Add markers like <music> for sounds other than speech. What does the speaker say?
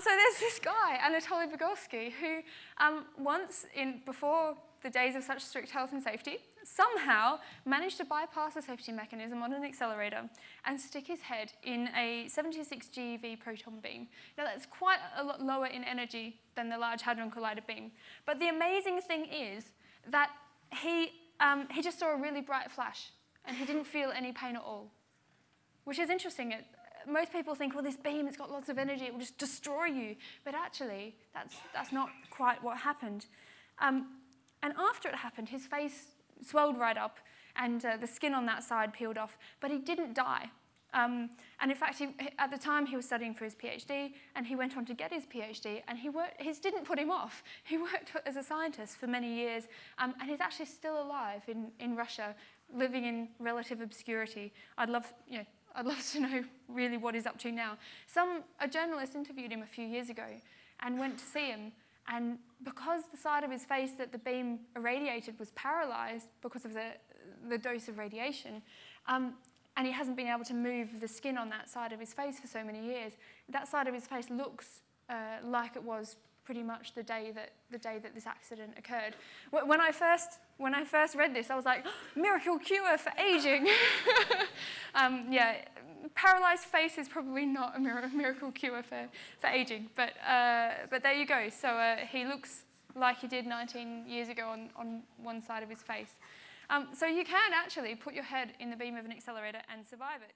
so there's this guy, Anatoly Bugorski, who um, once, in, before the days of such strict health and safety, somehow managed to bypass the safety mechanism on an accelerator and stick his head in a 76 GeV proton beam. Now that's quite a lot lower in energy than the Large Hadron Collider beam. But the amazing thing is that he, um, he just saw a really bright flash and he didn't feel any pain at all, which is interesting. It, most people think, well, this beam, it's got lots of energy, it will just destroy you. But actually, that's, that's not quite what happened. Um, and after it happened, his face swelled right up and uh, the skin on that side peeled off, but he didn't die. Um, and in fact, he, at the time he was studying for his PhD and he went on to get his PhD and he worked, his didn't put him off. <laughs> He worked as a scientist for many years um, and he's actually still alive in, in Russia, living in relative obscurity. I'd love, you know, I'd love to know really what he's up to now. Some, a journalist interviewed him a few years ago and went to see him and because the side of his face that the beam irradiated was paralyzed because of the, the dose of radiation, um, and he hasn't been able to move the skin on that side of his face for so many years, that side of his face looks uh, like it was pretty much the day that the day that this accident occurred. When I first when I first read this, I was like, <gasps> miracle cure for aging. <laughs> um, yeah, paralyzed face is probably not a miracle cure for, for aging, but, uh, but there you go. So uh, he looks like he did 19 years ago on, on one side of his face. Um, so you can actually put your head in the beam of an accelerator and survive it.